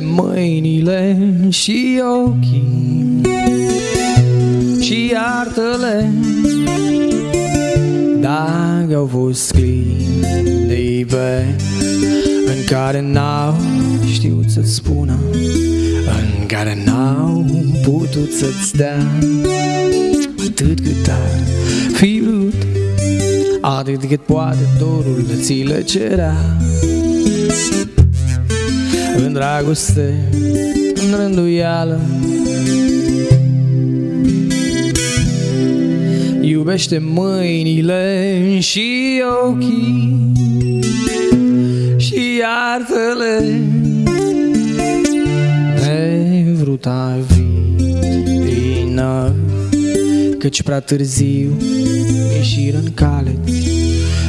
mâinile și ochii Și iartă-le. Dacă au fost clipe În care n-au știut să-ți spună În care n-au putut să-ți dea Atât cât ar fi vrut Atât cât poate dorul de ți le cerea În dragoste, în rânduială. Iubește mâinile și ochii Și iartă-le Nevruta vină Căci prea târziu ieșiră în cale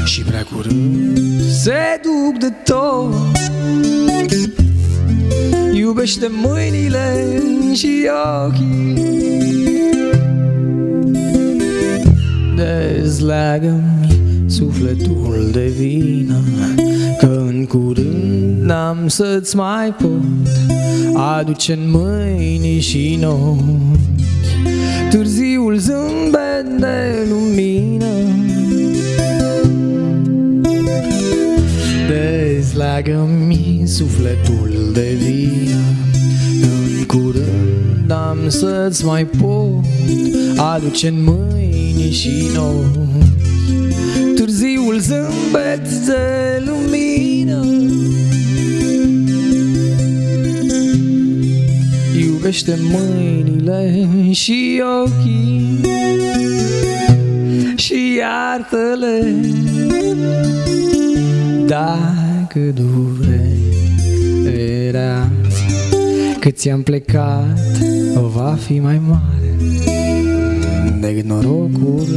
Și prea curând se duc de tot Iubește mâinile și ochii. Dezleagă-mi sufletul de vină Că în curând n-am să-ți mai pot Aduce în mâini și în ochi. Târziul zâmbet de lumină Dezleagă-mi sufletul de vină În curând am să-ți mai pot Aduce în mâini și în ochi Târziul zâmbet de lumină. Iubește mâinile și ochii Și iartă-le Dacă durerea Cât ți-am plecat Va fi mai mare Decât norocul Decât norocul